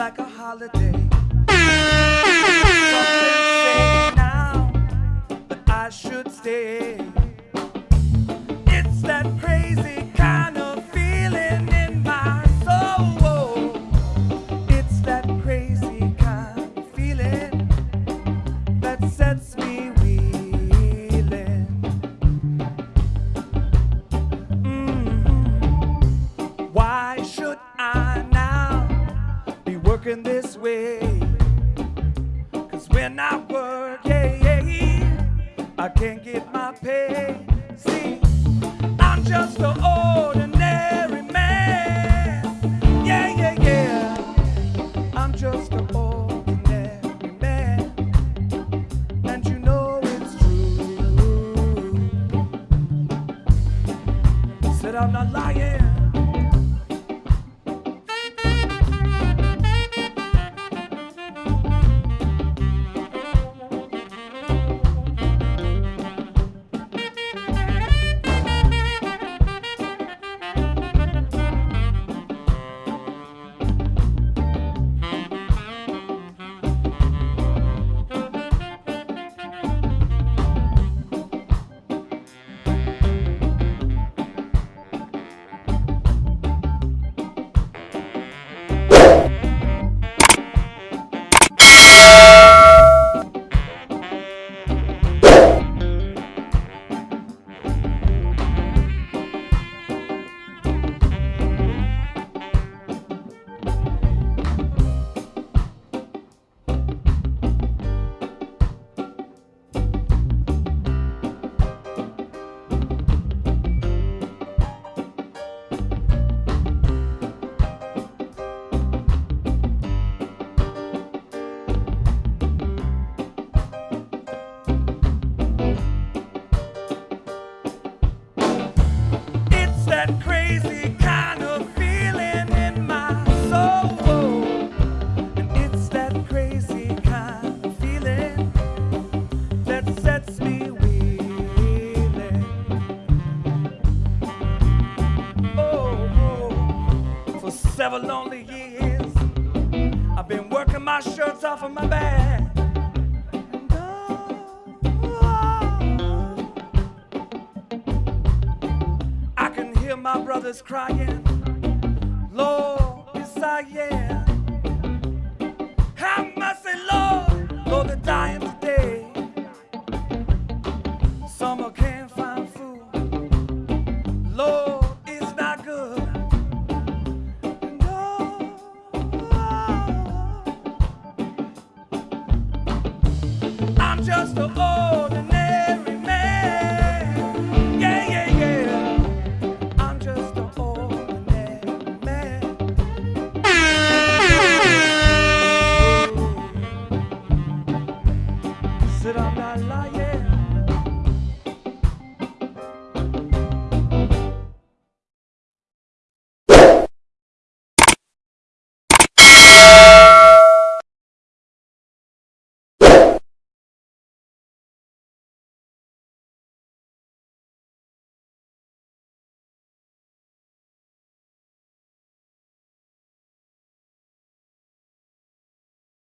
like a holiday. working this way. Cause when I work, yeah, yeah, I can't get my pay. See, I'm just an ordinary man. Yeah, yeah, yeah. I'm just an ordinary man. And you know it's true. Said I'm not lying. Several lonely years, I've been working my shirts off of my back. I can hear my brothers crying. Lord, just an ordinary